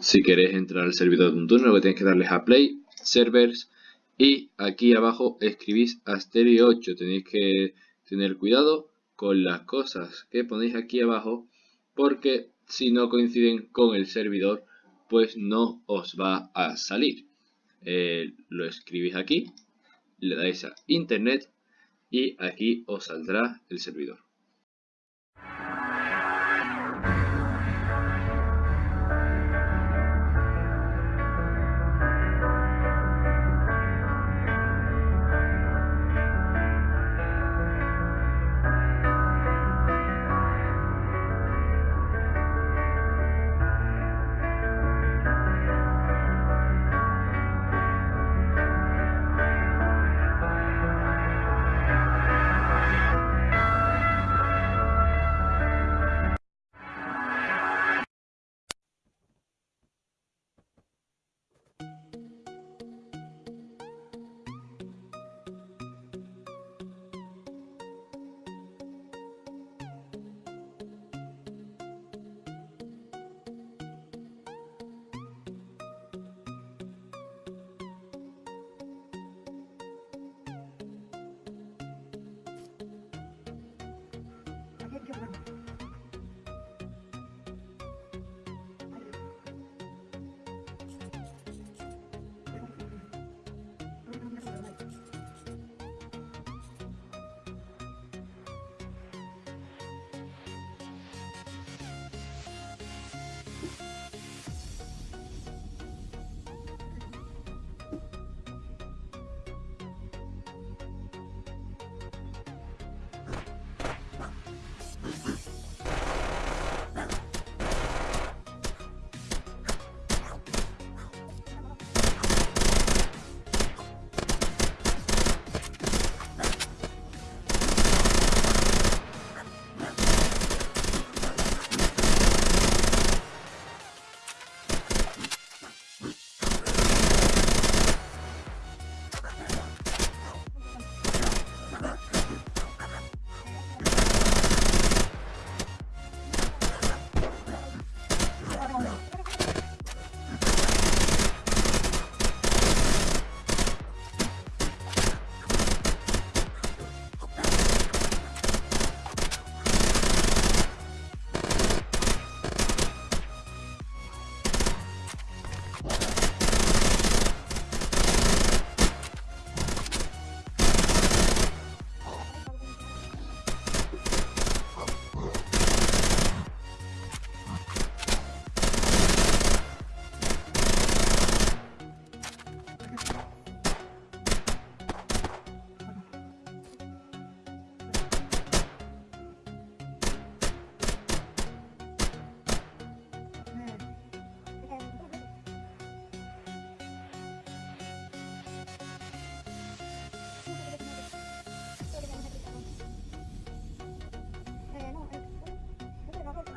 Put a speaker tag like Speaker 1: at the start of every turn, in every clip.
Speaker 1: Si queréis entrar al servidor de un turno, lo que tenéis que darles a Play, Servers y aquí abajo escribís Asterio 8. Tenéis que tener cuidado con las cosas que ponéis aquí abajo porque si no coinciden con el servidor pues no os va a salir. Eh, lo escribís aquí, le dais a internet y aquí os saldrá el servidor.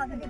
Speaker 1: kadar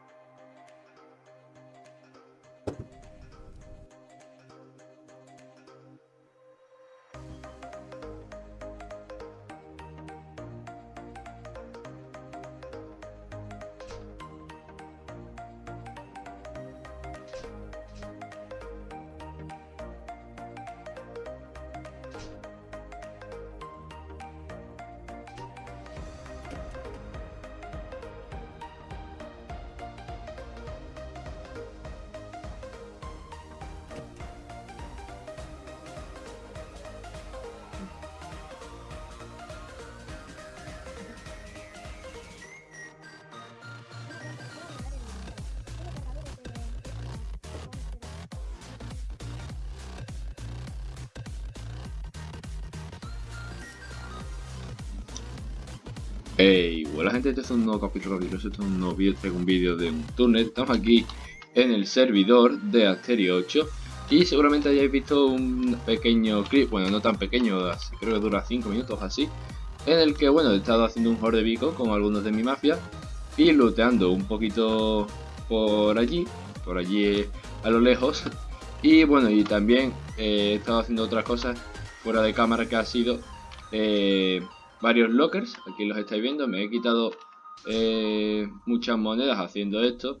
Speaker 1: Hey, hola gente, este es un nuevo capítulo de este es un nuevo vídeo, traigo un vídeo de un túnel, estamos aquí en el servidor de Asterio 8 y seguramente hayáis visto un pequeño clip, bueno no tan pequeño, creo que dura 5 minutos así en el que bueno he estado haciendo un horde bico con algunos de mi mafia y looteando un poquito por allí, por allí a lo lejos. Y bueno y también eh, he estado haciendo otras cosas fuera de cámara que ha sido... Eh, varios lockers, aquí los estáis viendo, me he quitado eh, muchas monedas haciendo esto.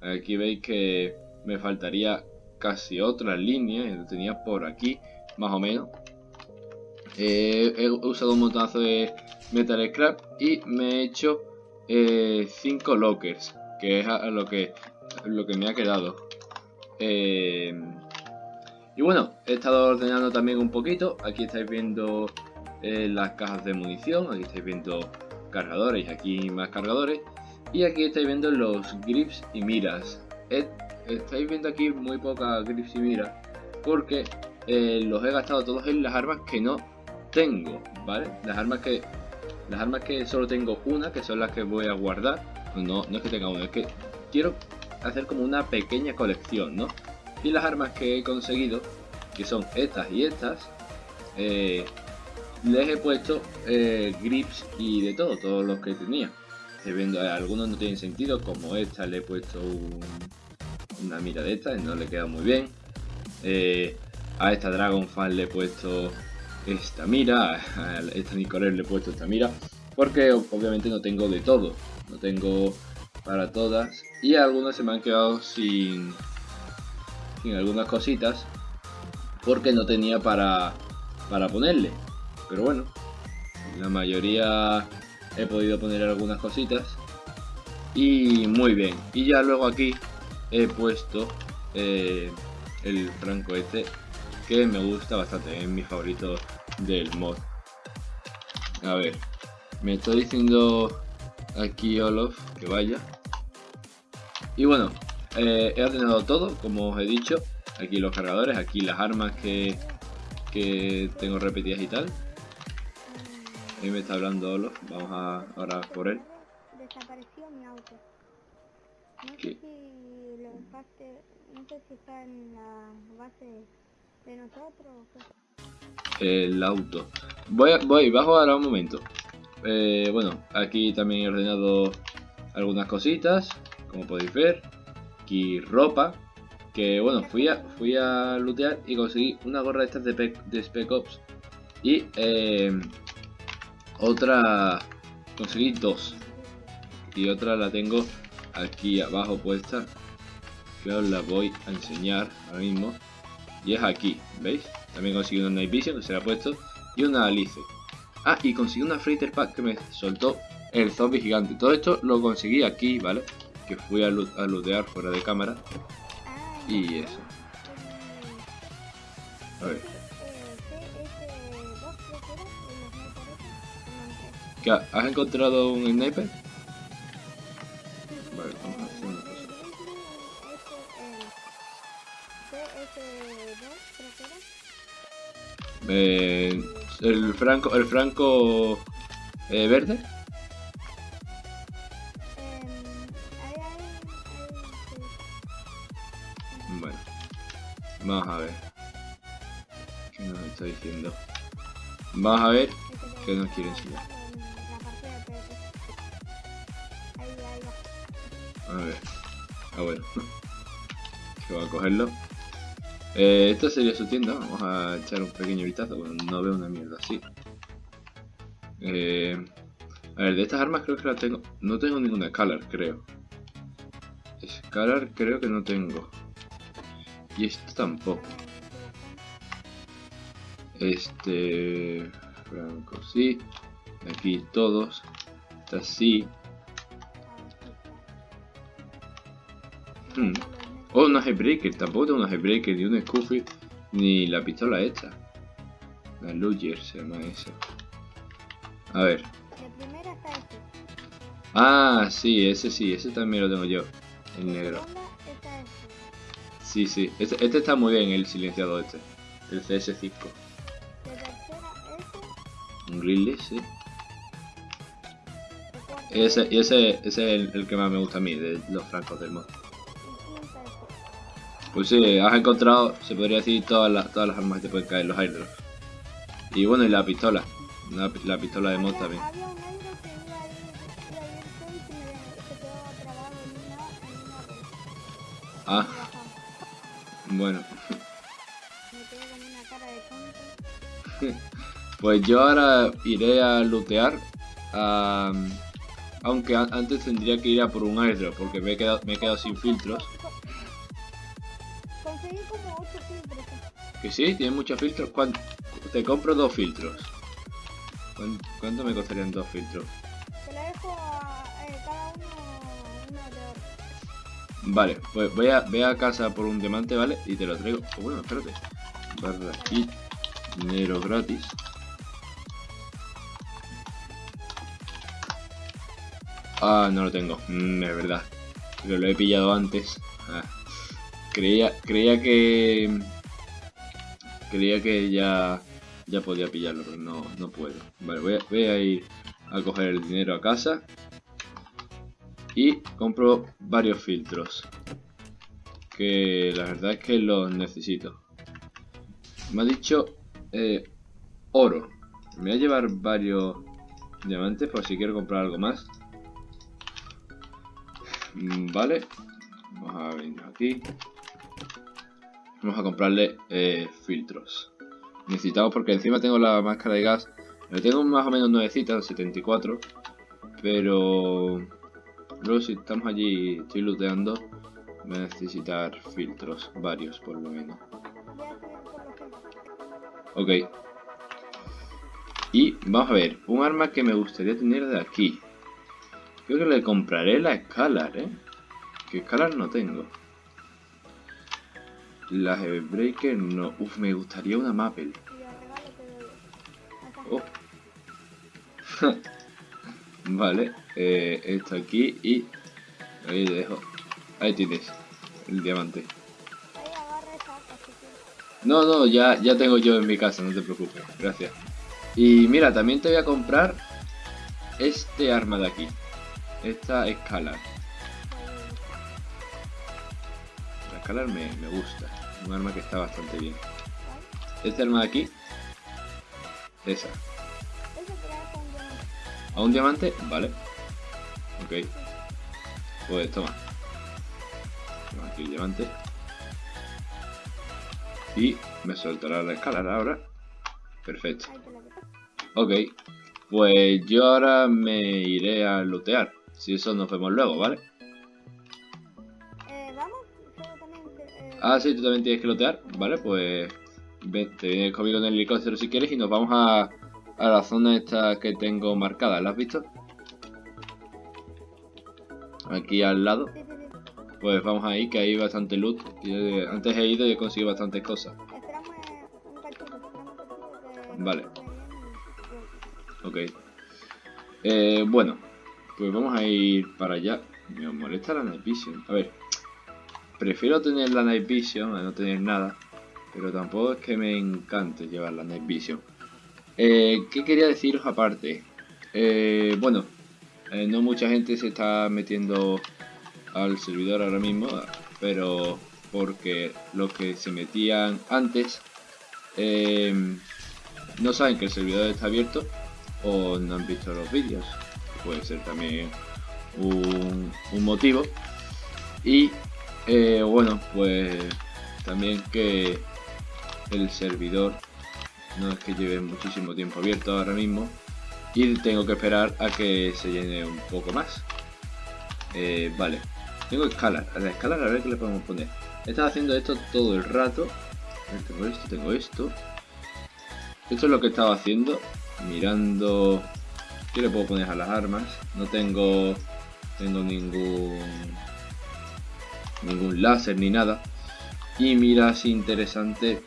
Speaker 1: Aquí veis que me faltaría casi otra línea, lo tenía por aquí, más o menos. Eh, he usado un montazo de Metal Scrap y me he hecho 5 eh, lockers, que es lo que, lo que me ha quedado. y bueno, he estado ordenando también un poquito, aquí estáis viendo eh, las cajas de munición, aquí estáis viendo cargadores y aquí más cargadores y aquí estáis viendo los grips y miras estáis viendo aquí muy pocas grips y miras porque eh, los he gastado todos en las armas que no tengo, ¿vale? Las armas que las armas que solo tengo una, que son las que voy a guardar, no, no es que tenga una, es que quiero hacer como una pequeña colección, ¿no? Y las armas que he conseguido, que son estas y estas, eh, les he puesto eh, grips y de todo, todos los que tenía. viendo, eh, algunos no tienen sentido, como esta le he puesto una mira de esta, no le queda muy bien. Eh, a esta Dragon Fan le he puesto esta mira, a esta Nicoler le he puesto esta mira, porque obviamente no tengo de todo, no tengo para todas y algunas se me han quedado sin, sin algunas cositas porque no tenía para, para ponerle. Pero bueno, la mayoría he podido poner algunas cositas. Y muy bien. Y ya luego aquí he puesto eh, el franco este que me gusta bastante, es mi favorito del mod. A ver, me está diciendo aquí Olof que vaya. Y bueno, eh, he ordenado todo, como os he dicho. Aquí los cargadores, aquí las armas que, que tengo repetidas y tal. Ahí me está hablando Olof, vamos a ahora por él.
Speaker 2: Desapareció mi auto. No sé si lo dejaste, no sé si está en la base de nosotros o
Speaker 1: qué. El auto. Voy, voy, bajo ahora un momento. Eh, bueno, aquí también he ordenado algunas cositas, como podéis ver. Aquí ropa, que bueno, fui a, fui a lootear y conseguí una gorra de estas de, de Spec Ops. Y eh, otra conseguí dos. Y otra la tengo aquí abajo puesta. Que os la voy a enseñar ahora mismo. Y es aquí veis también conseguí una Night Vision que se la ha puesto y una Alice. Ah y conseguí una Freighter Pack que me soltó el zombie gigante. Todo esto lo conseguí aquí vale que fui a, a lootear fuera de cámara. Y eso. A ver ¿Has encontrado un sniper? Vale, vamos a hacer una cosa. Eh, el franco, el franco eh, verde. Bueno, vamos a ver. ¿Qué nos está diciendo? Vamos a ver qué nos quiere enseñar. A ver. Ah, bueno. que voy a cogerlo. Eh, esta sería su tienda. Vamos a echar un pequeño vistazo. Bueno, no veo una mierda así. Eh, a ver, de estas armas creo que las tengo. No tengo ninguna Scalar, creo. Scalar creo que no tengo. Y esto tampoco. Este... Franco sí. Aquí todos. Esta sí. Hmm. Oh, una Headbreaker. Tampoco tengo una Headbreaker, ni un Scoofy, ni la pistola esta. La Luger se llama esa. A ver. Ah, sí, ese sí, ese también lo tengo yo. El negro. Sí, sí. Este, este, está muy bien, el silenciado este. El CS5. Un Grille, sí. Ese, ese, ese es el, el que más me gusta a mí, de los francos del mod. Pues sí, has encontrado, se podría decir, todas las, todas las armas que te pueden caer, los airdrops. Y bueno, y la pistola. La, la pistola de mod también. Ah, bueno.
Speaker 2: Me quedé con una cara de tonto.
Speaker 1: Pues yo ahora iré a lootear. a- aunque antes tendría que ir a por un airdrop, porque me he quedado, me he quedado sin filtros.
Speaker 2: Conseguí como 8 filtros.
Speaker 1: Que sí, tiene muchos filtros. ¿Cuán- Te compro dos filtros. ¿Cuán- ¿Cuánto me costarían dos filtros?
Speaker 2: Te lo dejo a eh, cada uno uno de oro.
Speaker 1: Vale, pues voy a, voy a casa por un diamante, ¿vale? Y te lo traigo. Oh, bueno, espérate. Barra dinero gratis. Ah, no lo tengo. Mm, es verdad. Pero lo he pillado antes. Ah. Creía, creía que... Creía que ya, ya podía pillarlo, pero no, no puedo. Vale, voy a, ir a coger el dinero a casa. Y compro varios filtros. Que la verdad es que los necesito. Me ha dicho eh, oro. Me voy a llevar varios diamantes por si quiero comprar algo más. Mm, Vale. Vamos a venir aquí. Vamos a comprarle eh, filtros. Necesitamos porque encima tengo la máscara de gas. Le tengo más o menos nuevecitas, 74. Pero luego si estamos allí y estoy looteando, voy a necesitar filtros, varios por lo menos. Ok. Y vamos a ver, un arma que me gustaría tener de aquí. Creo que le compraré la Scalar, ¿eh? Que Scalar no tengo. La Heavybreaker no. Uf, me gustaría una Maple. Oh. vale, eh, esto aquí y ahí le dejo. Ahí tienes el diamante. No, no, ya, ya tengo yo en mi casa, no te preocupes, gracias. Y mira, también te voy a comprar este arma de aquí. Esta Scalar. La Scalar me, me gusta. Un arma que está bastante bien. Este arma de aquí. Esa. ¿A un diamante? Vale. Ok. Pues toma. Toma aquí el diamante. Y me soltará la escalera ahora. Perfecto. Ok. Pues yo ahora me iré a lootear. Si eso nos vemos luego, ¿vale? Ah, sí, tú también tienes que lootear. Vale, pues ven, te vienes conmigo en el helicóptero si quieres y nos vamos a, a la zona esta que tengo marcada. ¿La has visto? Aquí al lado. Pues vamos ahí, que hay bastante loot. Eh, antes he ido y he conseguido bastantes cosas. Vale. Ok. Eh, bueno, pues vamos a ir para allá. Me molesta la Night. A ver, prefiero tener la Night Vision a no tener nada. Pero tampoco es que me encante llevar la Night Vision. Eh, ¿Qué quería deciros aparte? Eh, bueno, eh, no mucha gente se está metiendo al servidor ahora mismo. Pero porque los que se metían antes no saben que el servidor está abierto o no han visto los vídeos. Puede ser también un, un motivo. Y eh, bueno, pues también que el servidor no es que lleve muchísimo tiempo abierto ahora mismo. Y tengo que esperar a que se llene un poco más. Eh, vale, tengo escalar. A la escalar a ver qué le podemos poner. He estado haciendo esto todo el rato. Tengo esto, tengo esto. Esto es lo que estaba haciendo, mirando qué le puedo poner a las armas. No tengo, tengo ningún ningún láser ni nada. Y miras interesante.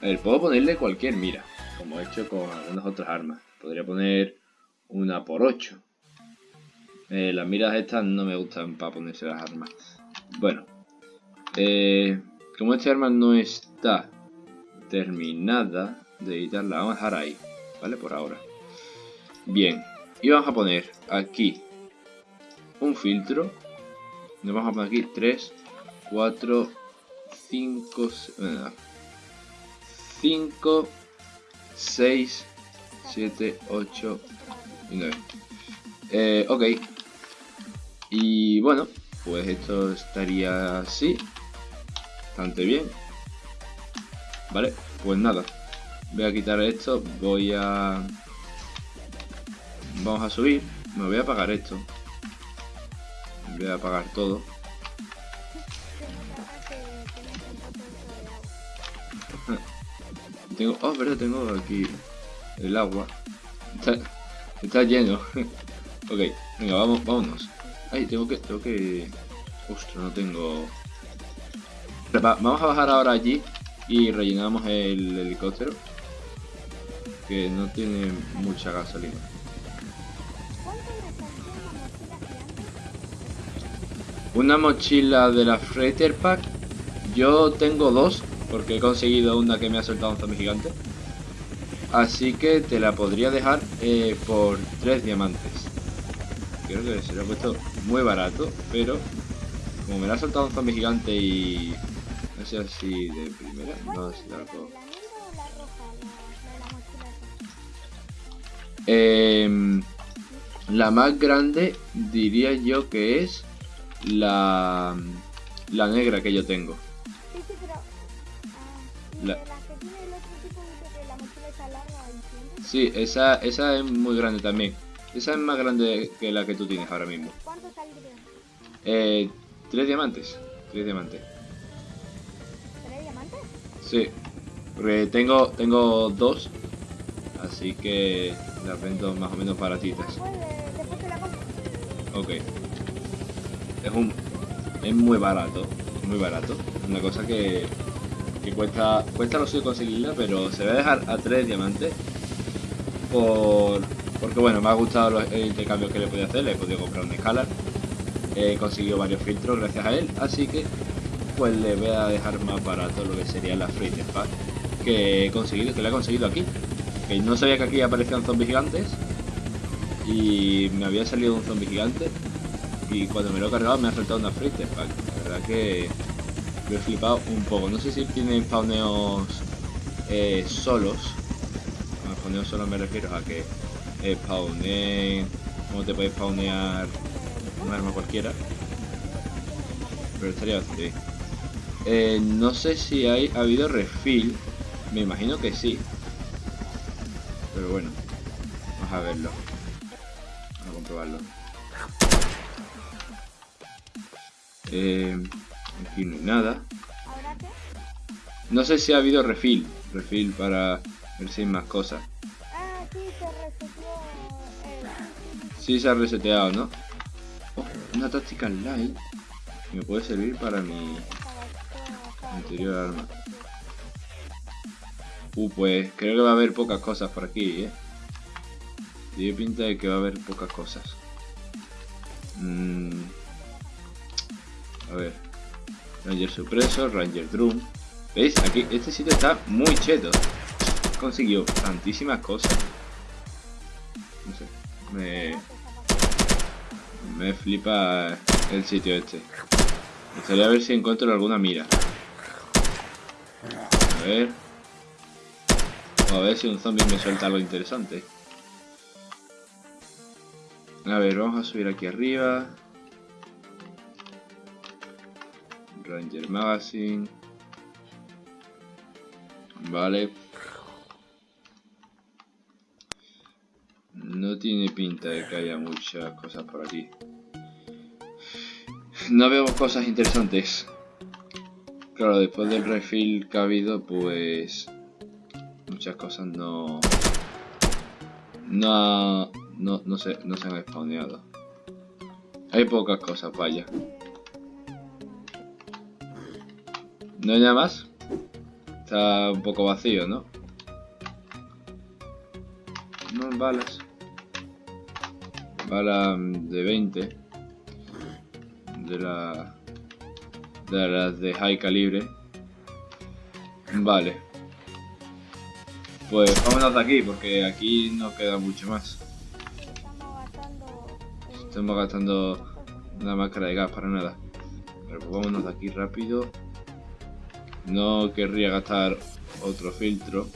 Speaker 1: A ver, puedo ponerle cualquier mira, como he hecho con algunas otras armas. Podría poner una por 8. Eh, las miras estas no me gustan para ponerse las armas. Bueno, eh, como esta arma no está terminada de editarla, vamos a dejar ahí, ¿vale? Por ahora. Bien, y vamos a poner aquí un filtro. Nos vamos a poner aquí 3, 4, 5, 5, 6, 7, 8 y 9. Eh, ok. Y bueno, pues esto estaría así. Bastante bien. Vale, pues nada. Voy a quitar esto, voy a... Vamos a subir. Me voy a apagar esto. Voy a apagar todo. Tengo... Oh, verdad, tengo aquí el agua. Está, está lleno. ok, venga, vamos, vámonos. Ay, tengo que... Tengo que... Ostras, no tengo... vamos a bajar ahora allí y rellenamos el helicóptero. Que no tiene mucha gasolina. Una mochila de la Freighter Pack. Yo tengo dos, porque he conseguido una que me ha soltado un zombie gigante. Así que te la podría dejar eh, por tres diamantes. Creo que se lo ha puesto muy barato, pero como me la ha soltado un zombie gigante y no sé si de primera, no sé si la. Eh, la más grande diría yo que es la, la negra que yo tengo.
Speaker 2: Siempre.
Speaker 1: Sí, esa, esa es muy grande también. Esa es más grande que la que tú tienes ahora mismo.
Speaker 2: ¿Cuánto saldría?
Speaker 1: Eh, tres diamantes. Tres diamantes.
Speaker 2: ¿Tres diamantes?
Speaker 1: Sí. Porque tengo, tengo dos. Así que las vendo más o menos baratitas.
Speaker 2: Después te la compro.
Speaker 1: Ok. Es un. Es muy barato. Muy barato. Una cosa que. Que cuesta. Cuesta lo suyo conseguirla, pero se va a dejar a 3 diamantes. Por. Porque bueno, me ha gustado los, el intercambio que le podía hacer. Le he podido comprar un escalar. He conseguido varios filtros gracias a él. Así que. Pues le voy a dejar más barato lo que sería la Freighter Pack. Que he conseguido. Que le he conseguido aquí. Que no sabía que aquí aparecían zombies gigantes. Y me había salido un zombie gigante y cuando me lo he cargado me ha soltado una Freighter Pack. La verdad que lo he flipado un poco. No sé si tienen spawneos eh, solos. A spawneos solos me refiero a que spawneen, como te puedes spawnear un arma cualquiera. Pero estaría bastante bien. Eh, no sé si hay, ha habido refill. Me imagino que sí. Pero bueno, vamos a verlo. Vamos a comprobarlo. Eh, aquí no hay nada. No sé si ha habido refill. Refill para ver si hay más cosas.
Speaker 2: Ah, sí, se reseteó.
Speaker 1: Sí se ha reseteado, ¿no? Oh, una táctica light. Me puede servir para mi anterior arma. Uh, pues creo que va a haber pocas cosas por aquí, ¿eh? Tiene pinta de que va a haber pocas cosas. Mm. A ver. Ranger Supreso, Ranger Drum. ¿Veis? Aquí, este sitio está muy cheto. Consiguió tantísimas cosas. No sé. Me, me flipa el sitio este. Me gustaría ver si encuentro alguna mira. A ver. A ver si un zombie me suelta algo interesante. A ver, vamos a subir aquí arriba. Ranger Magazine. Vale. No tiene pinta de que haya muchas cosas por aquí. No veo cosas interesantes. Claro, después del refill que ha habido, pues... Muchas cosas no... No... No, no, se, no se han spawneado. Hay pocas cosas, vaya. ¿No hay nada más? Está un poco vacío, ¿no? No, balas. Bala mm, de 20. De la... De las de high calibre. Vale. Pues vámonos de aquí, porque aquí no queda mucho más.
Speaker 2: Estamos gastando.
Speaker 1: una máscara de gas para nada. Pero pues vámonos de aquí rápido. No querría gastar otro filtro.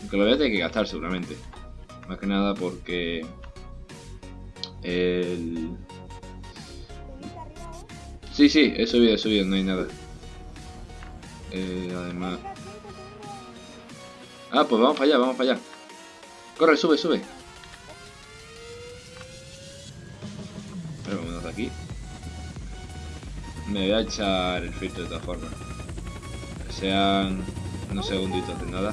Speaker 1: Aunque lo voy a tener que gastar seguramente. Más que nada porque... El... Sí, sí, he subido, he subido, no hay nada. Eh, además... Ah, pues vamos para allá, vamos para allá. Corre, sube, sube. Pero vámonos de aquí. Me voy a echar el filtro de todas formas. Sean unos segunditos de nada.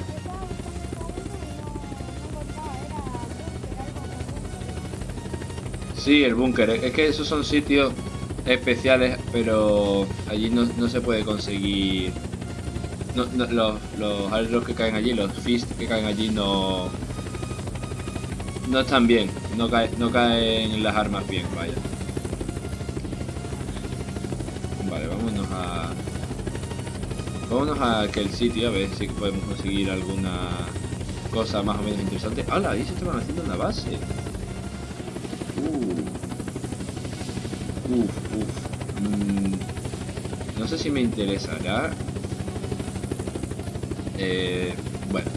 Speaker 1: Sí, el búnker. Es que esos son sitios especiales, pero allí no, se puede conseguir... No, los, los que caen allí, los fist que caen allí no... No están bien, no, no caen las armas bien, vaya. Vale, vámonos a... Vámonos a aquel sitio a ver si podemos conseguir alguna cosa más o menos interesante. ¡Hala! Ahí se estaban haciendo una base. Uh. Uf, uf. Mm, no sé si me interesará. Eh, bueno.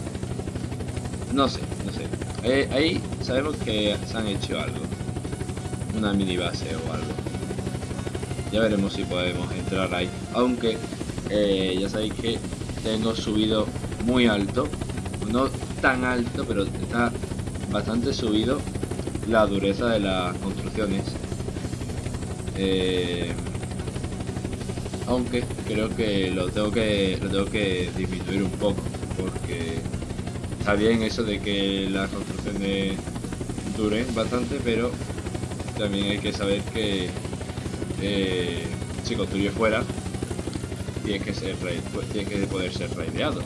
Speaker 1: No sé, no sé. Eh, ahí sabemos que se han hecho algo. Una mini base o algo. Ya veremos si podemos entrar ahí. Aunque eh, ya sabéis que tengo subido muy alto. No tan alto, pero está bastante subido la dureza de las construcciones. Eh, aunque creo que lo tengo que lo tengo que disminuir un poco porque está bien eso de que las construcciones duren bastante pero también hay que saber que eh, si construye fuera tiene que ser tiene que poder ser raideado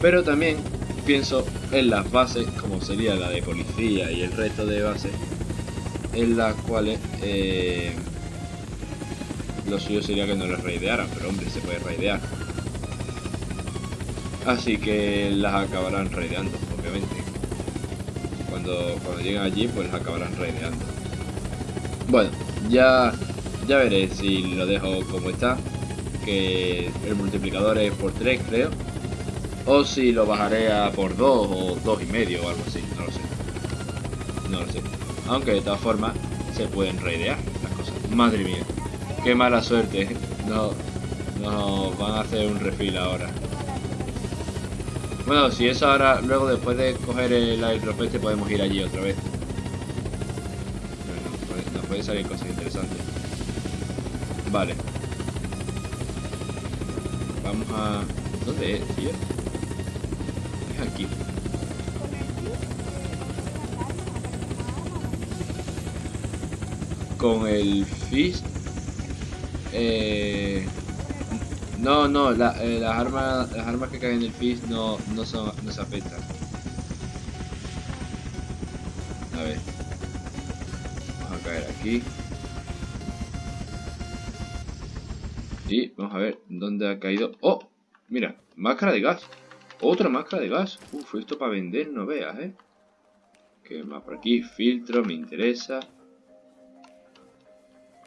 Speaker 1: pero también pienso en las bases como sería la de policía y el resto de bases en las cuales eh, lo suyo sería que no las raidearan, pero hombre, se puede raidear. Así que las acabarán raideando, obviamente. Cuando, cuando lleguen allí, pues las acabarán raideando. Bueno, ya, ya veré si lo dejo como está. Que el multiplicador es por 3, creo. O si lo bajaré a por 2 o 2 y medio o algo así, no lo sé. No lo sé. Aunque de todas formas se pueden raidear las cosas. Madre mía. Qué mala suerte. No, no van a hacer un refil ahora. Bueno, si eso ahora, luego después de coger el airdrop podemos ir allí otra vez. Nos puede salir cosas interesantes. Vale. Vamos a... ¿Dónde es, tío? Es aquí. Con el Fist eh, no, no, eh, las armas las armas que caen en el Fist no, no, son, no se afectan. A ver. Vamos a caer aquí. Y vamos a ver dónde ha caído. ¡Oh! Mira, máscara de gas. Otra máscara de gas. Uf, esto para vender no veas, ¿eh? ¿Qué más por aquí? Filtro, me interesa.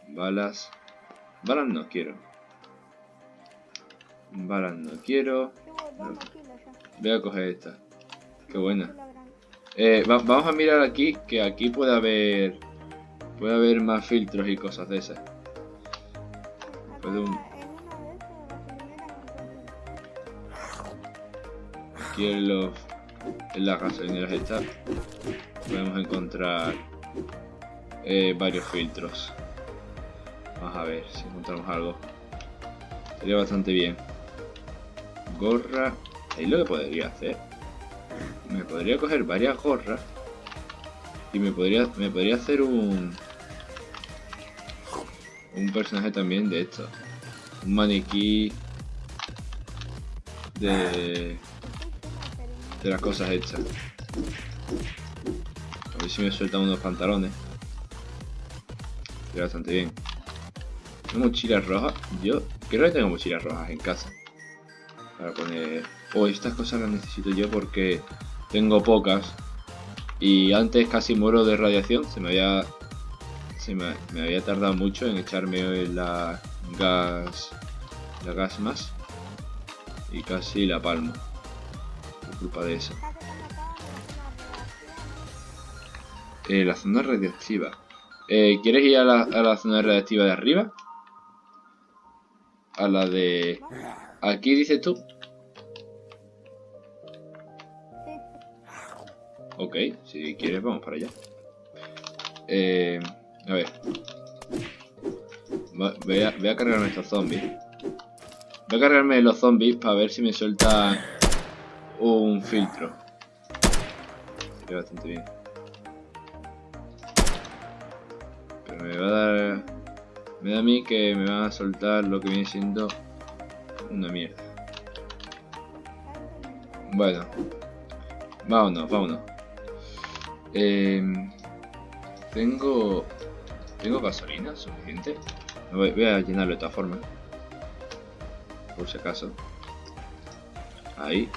Speaker 1: Balas. Balas no quiero. Balas no quiero. Voy a coger esta. Qué buena. Eh, vamos a mirar aquí, que aquí puede haber... Puede haber más filtros y cosas de esas. Aquí en, las gasolineras estas podemos encontrar eh, varios filtros. Vamos a ver si encontramos algo. Sería bastante bien. Gorra. Ahí lo que podría hacer. Me podría coger varias gorras. Y me podría, me podría hacer un... Un personaje también de esto. Un maniquí de... De las cosas hechas. A ver si me sueltan unos pantalones. Sería bastante bien mochilas rojas. Yo creo que tengo mochilas rojas en casa. Para poner... Oh, estas cosas las necesito yo porque tengo pocas. Y antes casi muero de radiación. Se me había... Sí, me, me había tardado mucho en echarme la gas... La gas más. Y casi la palmo. Culpa de eso. Eh, la zona radiactiva. Eh, ¿Quieres ir a la, a la zona radiactiva de arriba? A la de... Aquí dices tú. Ok, si quieres vamos para allá. Eh, a ver. Voy a, voy a cargarme estos zombies. Voy a cargarme los zombies para ver si me suelta un filtro. Sería bastante bien. Pero me va a dar... Me da a mí que me van a soltar lo que viene siendo una mierda. Bueno. Vámonos, vámonos. Em, tengo... ¿Tengo gasolina suficiente? Voy, voy a llenarlo de todas formas. Por si acaso. Ahí.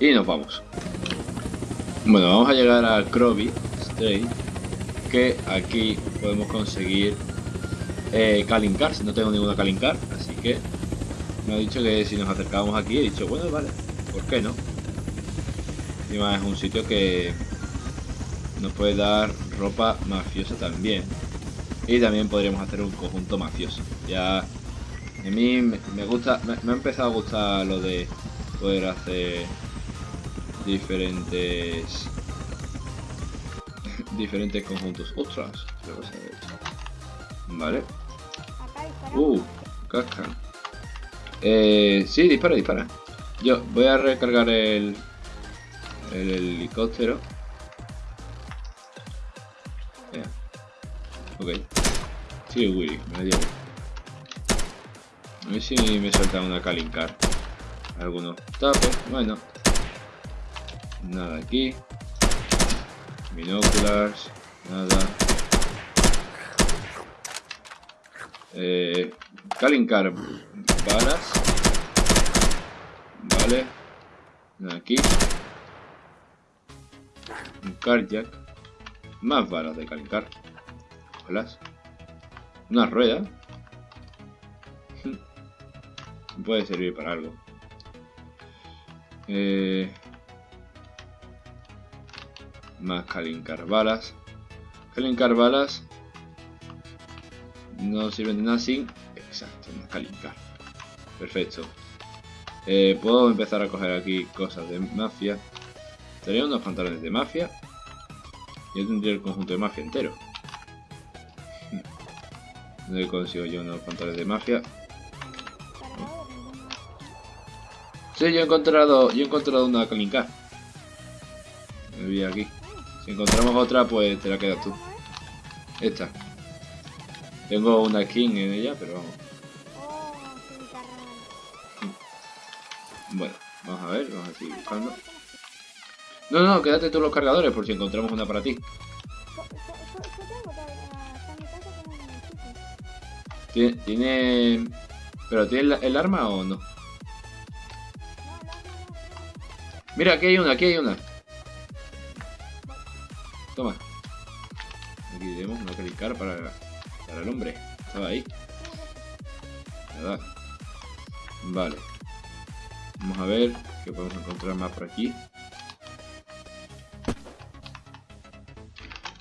Speaker 1: Y nos vamos. Bueno, vamos a llegar al Croby Strait. Que aquí podemos conseguir eh, Calling Cars. No tengo ninguna Calling Car, así que me ha dicho que si nos acercábamos aquí, he dicho, bueno, vale, ¿por qué no? Encima es un sitio que nos puede dar ropa mafiosa también. Y también podríamos hacer un conjunto mafioso. Ya a mí me gusta, me, me ha empezado a gustar lo de poder hacer diferentes diferentes conjuntos. Ostras. Vale. Uh, casca. Eh, sí, dispara, dispara. Yo voy a recargar el, el helicóptero. Ya. Ok. Sí, Willy, me dio. A ver si me suelta una Kalincar. Algunos tapos, bueno. Nada aquí. Binóculas, nada. Eh, Kalincar balas. Vale. Nada aquí. Un carjack. Más balas de Kalincar. Cógelas. Una rueda. Puede servir para algo. Eh, más Kalincar balas. Kalincar balas no sirven de nada sin... Exacto, una Kalincar. Perfecto. Eh, puedo empezar a coger aquí cosas de mafia. Tendría unos pantalones de mafia. Yo tendría el conjunto de mafia entero. ¿Dónde consigo yo unos pantalones de mafia? Sí, yo he encontrado, yo he encontrado una Kalinka. Me vi aquí. Encontramos otra, pues te la quedas tú. Esta. Tengo una skin en ella, pero vamos. Bueno, vamos a ver, vamos a seguir buscando. No, no, quédate tú los cargadores por si encontramos una para ti. Tiene... ¿Pero tiene el, el arma o no. Mira, aquí hay una, aquí hay una. Para, para el hombre. Estaba ahí. Vale. Vamos a ver qué podemos encontrar más por aquí.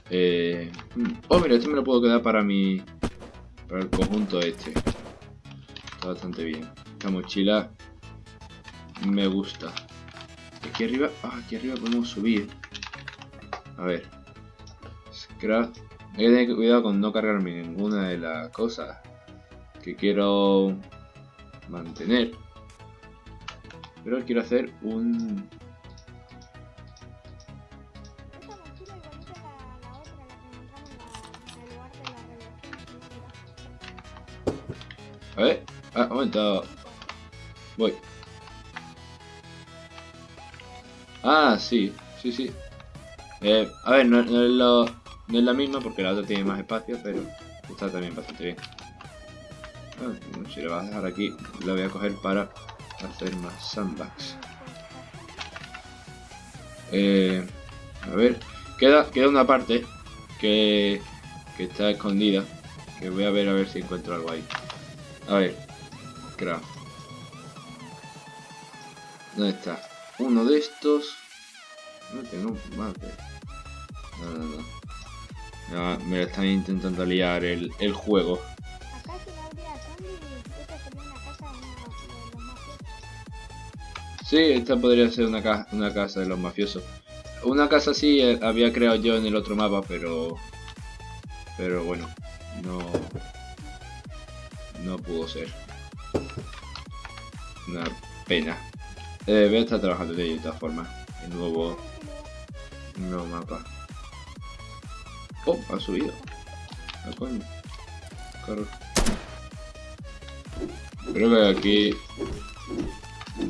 Speaker 1: Eh, hmm. Oh, mira, este me lo puedo quedar para mi... Para el conjunto este. Está bastante bien. Esta mochila me gusta. Aquí arriba... Ah, aquí arriba podemos subir. A ver. Scrap. Hay que tener cuidado con no cargarme ninguna de las cosas que quiero mantener. Pero quiero hacer un...
Speaker 2: A
Speaker 1: ver. Ah, un momento. Voy. Ah, sí. Sí, sí. Eh, a ver, no, lo- no es la misma porque la otra tiene más espacio, pero está también bastante bien. Ah, si lo vas a dejar aquí, lo voy a coger para hacer más sandbags. Eh, a ver, queda, queda una parte que, que está escondida. Que voy a ver a ver si encuentro algo ahí. A ver. Craft. ¿Dónde está? Uno de estos. No tengo no, no. No me lo están intentando liar el, el juego. Sí, esta podría ser una, ca- una casa de los mafiosos. Una casa así eh, había creado yo en el otro mapa, pero... Pero bueno, no... No pudo ser. Una pena. Eh, voy a estar trabajando de todas formas. El nuevo, el nuevo mapa. Oh, ha subido. Claro. Creo que aquí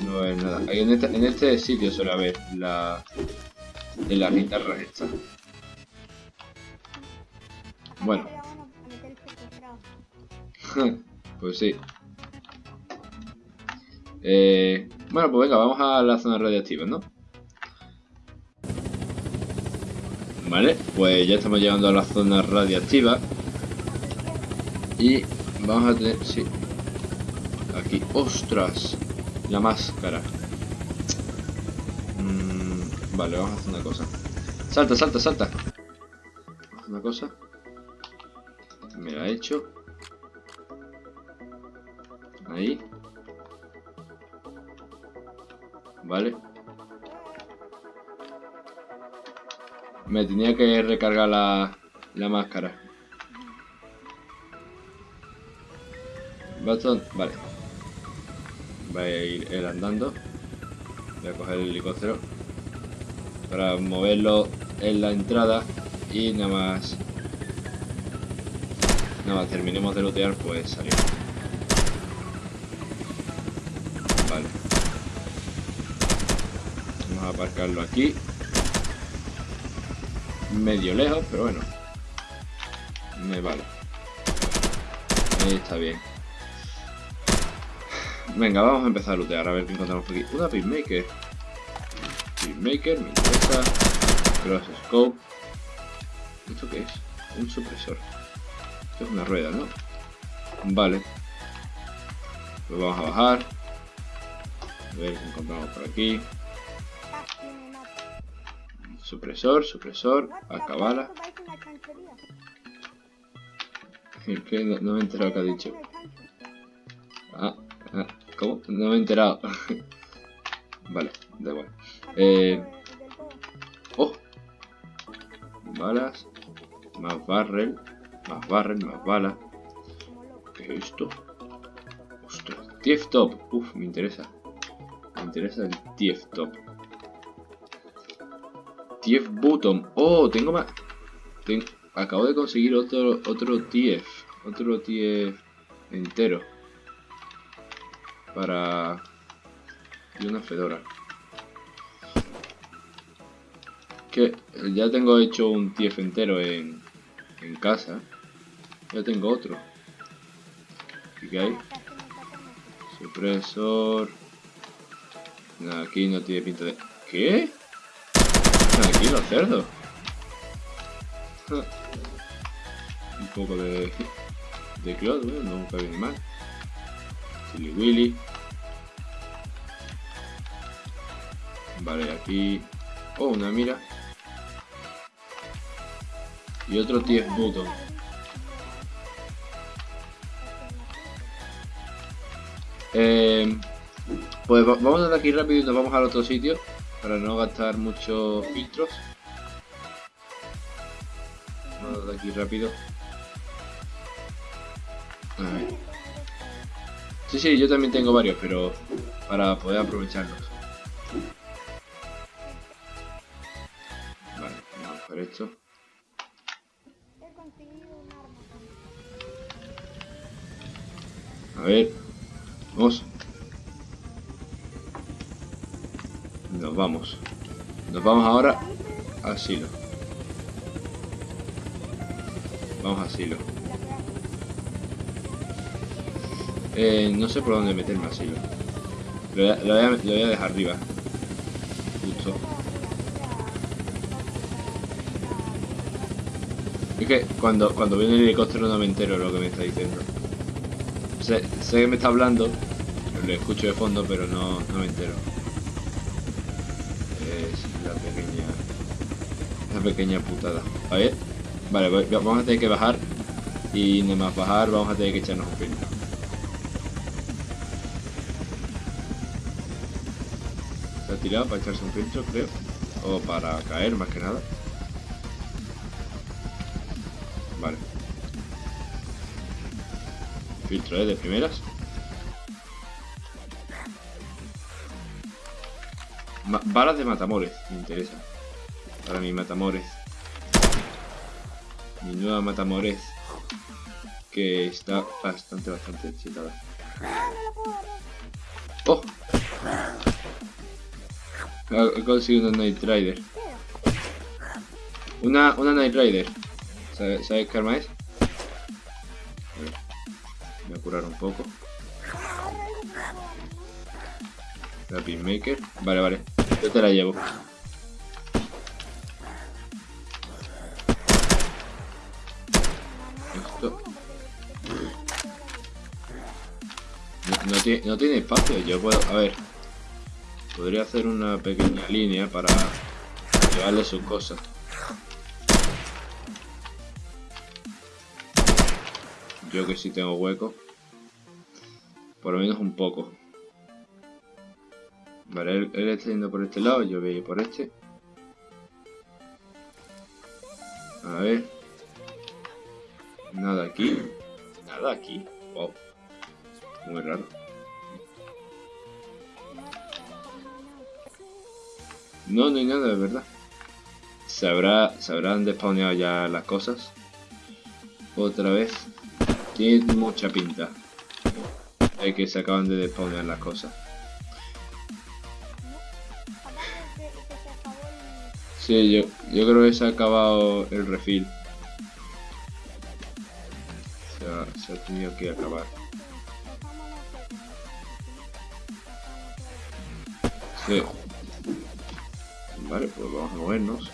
Speaker 1: no haber nada. Aquí en, este, en este sitio suele haber la, de las guitarras estas. Bueno. pues sí. Eh, bueno, pues venga, vamos a la zona radiactiva, ¿no? Vale, pues ya estamos llegando a la zona radiactiva. Y vamos a tener... Sí. Aquí. ¡Ostras! La máscara. Mm, vale, vamos a hacer una cosa. Salta, salta, salta. Una cosa. Me la he hecho. Ahí. Vale. Me tenía que recargar la, la máscara. Bastón, vale. Voy a ir él andando. Voy a coger el helicóptero. Para moverlo en la entrada. Y nada más. Nada más terminemos de lootear, pues salimos. Vale. Vamos a aparcarlo aquí. Medio lejos, pero bueno. Me vale. Ahí está bien. Venga, vamos a empezar a lootear, a ver qué encontramos por aquí. Una Peacemaker. Peacemaker, me interesa. Cross Scope. ¿Esto qué es? Un supresor. Esto es una rueda, ¿no? Vale. Pues vamos a bajar. A ver qué encontramos por aquí. Supresor, supresor, acabala. ¿Qué? No, no me he enterado qué ha dicho. Ah, ah, ¿cómo? No me he enterado. vale, da igual. Eh. Oh. Balas. Más barrel. Más barrel, más bala.
Speaker 2: Como loco.
Speaker 1: ¿Qué es esto? Ostras. TF Top. Uf, me interesa. Me interesa el TF Top. TF Button. Oh, tengo más. Acabo de conseguir otro otro TF. Otro TF entero. Para... Y una fedora. Que ya tengo hecho un TF entero en, en casa. Ya tengo otro. ¿Y qué hay? Supresor. No, aquí no tiene pinta de... ¿Qué? Aquí los cerdos. Ah. Un poco de... De clot, bueno, nunca viene mal. Silly Willy. Vale, aquí... Oh, una mira. Y otro TF button. Eh, pues va- vamos de aquí rápido y nos vamos al otro sitio para no gastar muchos filtros. Vamos de aquí rápido. A ver. Sí, sí, yo también tengo varios, pero para poder aprovecharlos. Vale, vamos por esto. A ver. Vamos. Vamos. Nos vamos ahora al silo. Vamos al silo. Eh, no sé por dónde meterme al silo. Lo voy a, a- a dejar arriba. Justo. Es que cuando, cuando viene el helicóptero no me entero lo que me está diciendo. Sé, sé que me está hablando, lo escucho de fondo, pero no, no me entero. Pequeña putada. A ver. Vale, vamos a tener que bajar. Y nada más bajar vamos a tener que echarnos un filtro. Se ha tirado para echarse un filtro, creo. O para caer, más que nada. Vale. Filtro, ¿eh? De primeras. Ma- balas de matamores, me interesa. Para mi matamores. Mi nueva matamores. Que está bastante, bastante excitada.
Speaker 2: Ah.
Speaker 1: ¡Oh! He he conseguido una Night Rider. Una, una Night Rider. ¿Sabes, ¿sabes qué arma es? A ver, Voy a curar un poco. La Pinmaker. Vale, vale. Yo te la llevo. No tiene espacio. Yo puedo. A ver. Podría hacer una pequeña línea para llevarle sus cosas. Yo que sí tengo hueco. Por lo menos un poco. Vale, él, él está yendo por este lado, yo voy a ir por este. A ver. Nada aquí. Nada aquí. Wow. Muy raro. No, no hay nada, de verdad. ¿Se, habrá, ¿Se habrán despawneado ya las cosas? Otra vez. Tiene mucha pinta. De que se acaban de despawnear las cosas. Sí, yo, yo creo que se ha acabado el refill. Se ha, se ha tenido que acabar. Sí. Vale, pues vamos a movernos.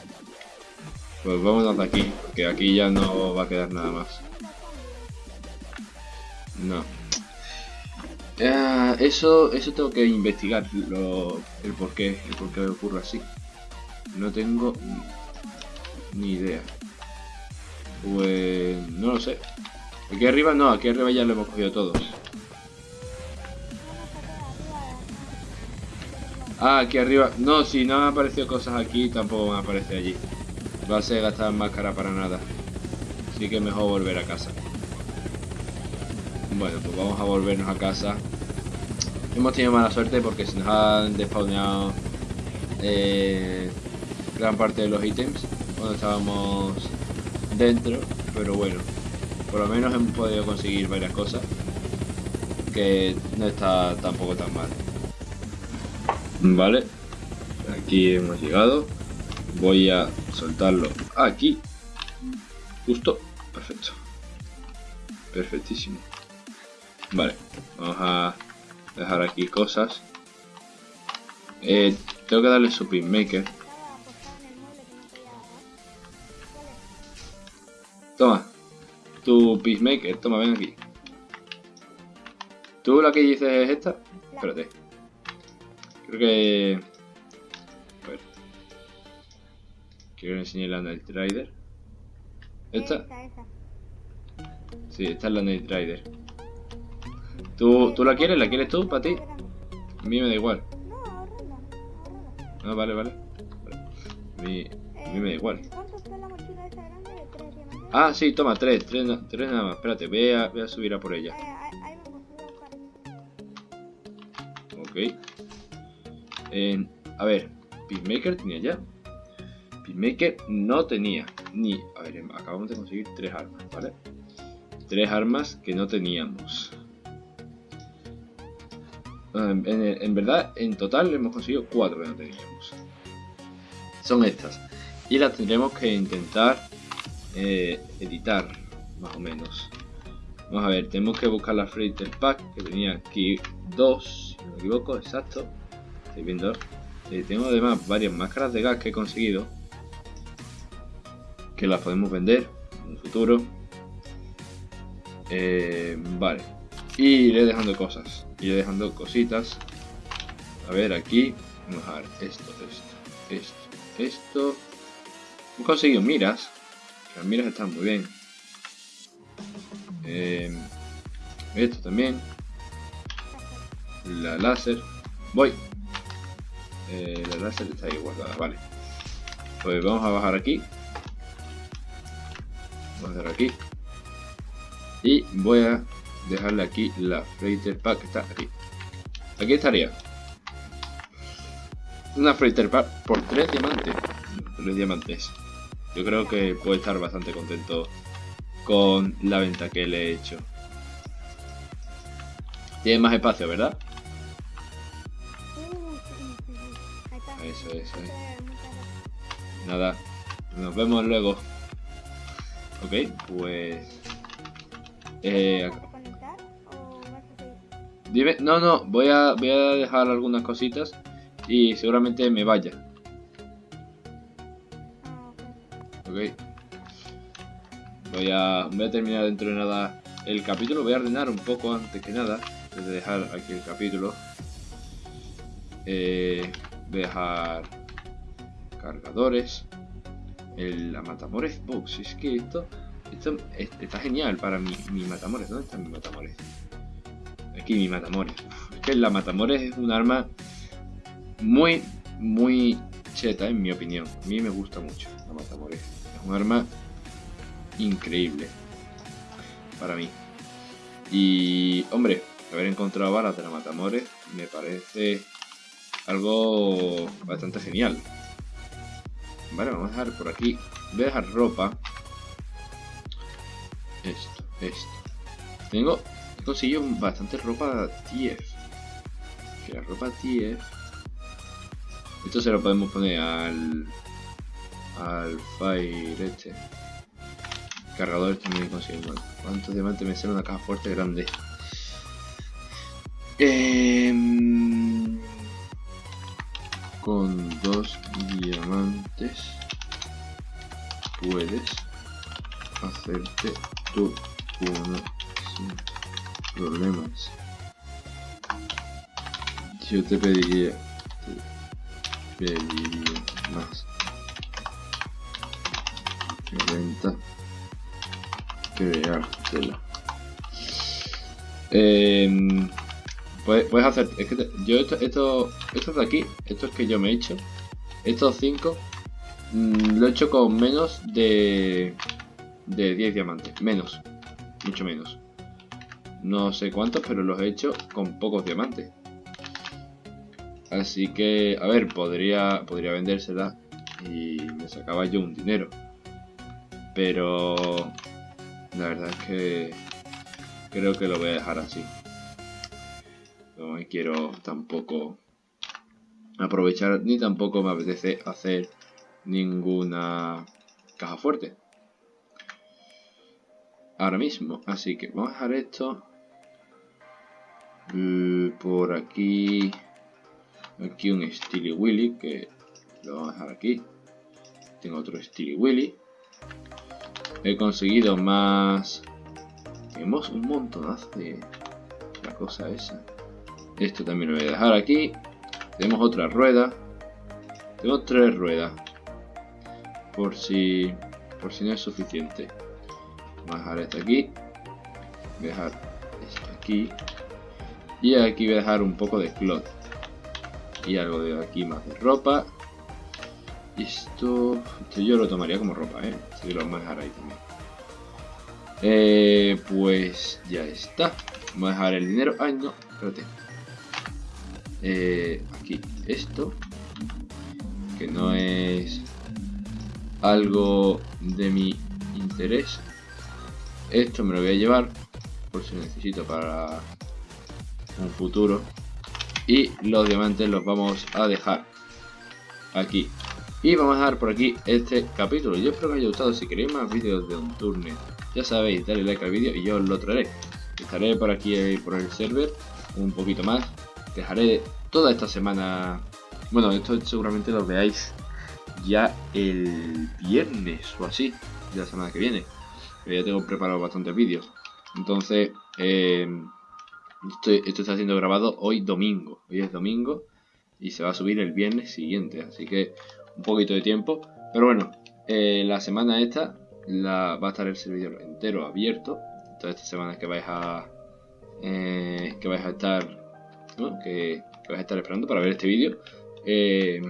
Speaker 1: Pues vámonos de aquí, porque aquí ya no va a quedar nada más. No. Eso, eso tengo que investigar lo, el por qué, el por qué ocurre así. No tengo ni idea. Pues no lo sé. Aquí arriba no, aquí arriba ya lo hemos cogido todos. Ah, aquí arriba. No, si no han aparecido cosas aquí, tampoco van a aparecer allí. Va a ser gastar máscara para nada. Así que mejor volver a casa. Bueno, pues vamos a volvernos a casa. Hemos tenido mala suerte porque se nos han despawneado eh, gran parte de los ítems cuando estábamos dentro. Pero bueno, por lo menos hemos podido conseguir varias cosas que no está tampoco tan mal. Vale, aquí hemos llegado. Voy a soltarlo aquí. Justo, perfecto. Perfectísimo. Vale, vamos a dejar aquí cosas. Eh, tengo que darle su pinmaker. Toma, tu peacemaker, toma, ven aquí. ¿Tú la que dices es esta? Espérate. Creo que... A ver. Quiero enseñar la Night Rider. ¿Esta?
Speaker 2: Esa, esa.
Speaker 1: Sí, esta es la Night Rider. ¿Tú, ¿Tú la quieres? ¿La quieres tú para ti? A mí me da igual.
Speaker 2: No, ahorrala.
Speaker 1: Ah, vale, vale. Vale. A mí, a mí me da igual.
Speaker 2: ¿Cuánto está la mochila esa grande de tres diamantes?
Speaker 1: Ah, sí, toma, tres, tres, tres nada más. Espérate, voy a, voy a subir a por ella.
Speaker 2: Buscar.
Speaker 1: Ok. A ver, Peacemaker tenía ya. Peacemaker no tenía. Ni. A ver, em, acabamos de conseguir tres armas, ¿vale? Tres armas que no teníamos. Ah, en verdad, en total hemos conseguido cuatro que no teníamos. Son estas. Y las tendremos que intentar eh, editar, más o menos. Vamos a ver, tenemos que buscar la Freighter Pack, que tenía aquí dos, si no me equivoco, exacto. Viendo. Eh, tengo además varias máscaras de gas que he conseguido. Que las podemos vender. un futuro. Eh, vale. Y iré dejando cosas. Iré dejando cositas. A ver, aquí. Vamos a ver esto, esto, esto, esto. Hemos conseguido miras. Las miras están muy bien. Eh, esto también. La láser. Voy. Eh, la láser está ahí guardada, vale. Pues vamos a bajar aquí. Vamos a hacer aquí. Y voy a dejarle aquí la freighter pack que está aquí. Aquí estaría. Una freighter pack por 3 diamantes. 3 diamantes. Yo creo que puede estar bastante contento con la venta que le he hecho. Tiene más espacio, ¿verdad? Eso, eso, eso. Nada, nos vemos luego. Ok, pues... Eh, dime, no, no, voy a, voy a dejar algunas cositas y seguramente me vaya. Ok. Voy a, voy a terminar dentro de nada el capítulo. Voy a ordenar un poco antes que nada. de dejar aquí el capítulo. Eh, dejar cargadores. El, la Matamores Box. Es que esto, esto está genial para mi, mi Matamores. ¿Dónde está mi Matamores? Aquí mi Matamores. es que la Matamores es un arma muy, muy cheta en mi opinión. A mí me gusta mucho la Matamores. Es un arma increíble para mí. Y, hombre, haber encontrado balas de la Matamores me parece algo bastante genial. Vale, vamos a dejar por aquí. Voy a dejar ropa. Esto, esto. Tengo, he conseguido bastante ropa TF. Que la ropa TF. Esto se lo podemos poner al. Al Fire este. Cargador también conseguimos. ¿Cuántos diamantes me sale una caja fuerte grande? Eh, con dos diamantes puedes hacerte tu uno sin problemas. Yo te pediría, te pediría más renta creártela. Eh, Puedes, hacer, es que yo esto, esto, estos de aquí, estos que yo me he hecho, estos 5, mm, lo he hecho con menos de, de 10 diamantes, menos, mucho menos. No sé cuántos, pero los he hecho con pocos diamantes. Así que, a ver, podría, podría vendérsela y me sacaba yo un dinero. Pero la verdad es que creo que lo voy a dejar así no me quiero tampoco aprovechar ni tampoco me apetece hacer ninguna caja fuerte. Ahora mismo así que vamos a dejar esto. Por aquí aquí un Steely Willy que lo vamos a dejar aquí. Tengo otro Steely Willy. He conseguido más. Tenemos un montonazo de la cosa esa esto también lo voy a dejar aquí. Tenemos otra rueda. Tengo tres ruedas. Por si, por si no es suficiente. Voy a dejar esto aquí. Voy a dejar esto aquí. Y aquí voy a dejar un poco de cloth. Y algo de aquí más de ropa. Esto, esto yo lo tomaría como ropa, ¿eh? Así lo vamos a dejar ahí también. Eh, pues ya está. Vamos a dejar el dinero. Ay, no, espérate. Eh, aquí esto que no es algo de mi interés. Esto me lo voy a llevar por si necesito para un futuro. Y los diamantes los vamos a dejar aquí. Y vamos a dejar por aquí este capítulo. Yo espero que os haya gustado. Si queréis más vídeos de un turno ya sabéis dale like al vídeo y yo os lo traeré. Estaré por aquí por el server un poquito más dejaré toda esta semana. Bueno, esto seguramente lo veáis ya el viernes o así, de la semana que viene. ya tengo preparado bastantes vídeos. Entonces, eh, esto está siendo grabado hoy domingo. Hoy es domingo y se va a subir el viernes siguiente. Así que un poquito de tiempo. Pero bueno, eh, la semana esta la, va a estar el servidor entero abierto. Todas estas semanas que vais a eh, que vais a estar que, vais a estar esperando para ver este vídeo. Eh,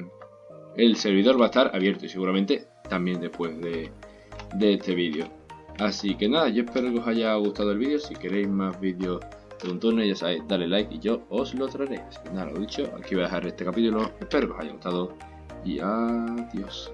Speaker 1: el servidor va a estar abierto y seguramente también después de, de este vídeo. Así que nada, yo espero que os haya gustado el vídeo. Si queréis más vídeos de un turno, ya sabéis, dale like y yo os lo traeré. Así que nada, lo dicho, aquí voy a dejar este capítulo. Espero que os haya gustado y adiós.